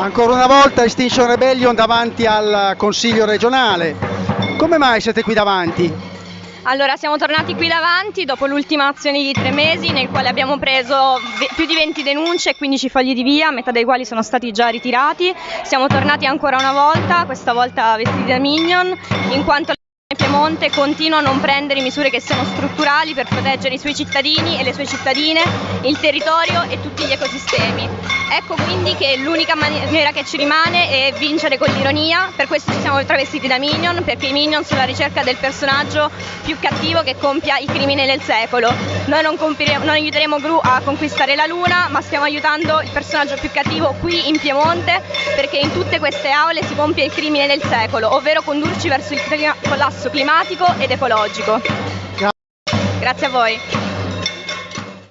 Ancora una volta Extinction Rebellion davanti al Consiglio regionale. Come mai siete qui davanti? Allora, siamo tornati qui davanti dopo l'ultima azione di tre mesi nel quale abbiamo preso più di 20 denunce e 15 fogli di via, metà dei quali sono stati già ritirati. Siamo tornati ancora una volta, questa volta vestiti da Minion, in quanto Piemonte continua a non prendere misure che siano strutturali per proteggere i suoi cittadini e le sue cittadine, il territorio e tutti gli ecosistemi. Ecco quindi che l'unica maniera che ci rimane è vincere con l'ironia, per questo ci siamo travestiti da Minion, perché i Minion sono alla ricerca del personaggio più cattivo che compia i crimini del secolo. Noi non, non aiuteremo Gru a conquistare la Luna, ma stiamo aiutando il personaggio più cattivo qui in Piemonte, perché in tutte queste aule si compie il crimine del secolo, ovvero condurci verso il collasso climatico ed ecologico. Grazie a voi.